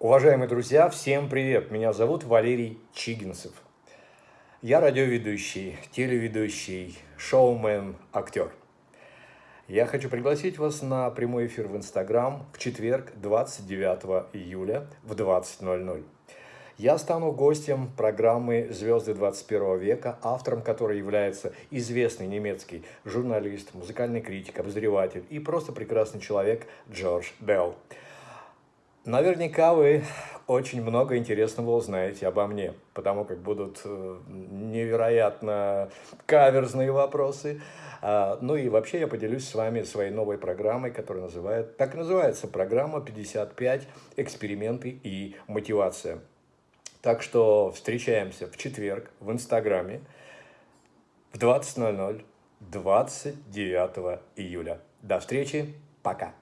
Уважаемые друзья, всем привет! Меня зовут Валерий Чигинцев. Я радиоведущий, телеведущий, шоумен, актер. Я хочу пригласить вас на прямой эфир в Инстаграм в четверг, 29 июля в 20.00. Я стану гостем программы «Звезды 21 века», автором которой является известный немецкий журналист, музыкальный критик, обозреватель и просто прекрасный человек Джордж Белл. Наверняка вы очень много интересного узнаете обо мне, потому как будут э, невероятно каверзные вопросы. А, ну и вообще я поделюсь с вами своей новой программой, которая называет, так и называется программа «55. Эксперименты и мотивация». Так что встречаемся в четверг в Инстаграме в 20.00 29 июля. До встречи, пока!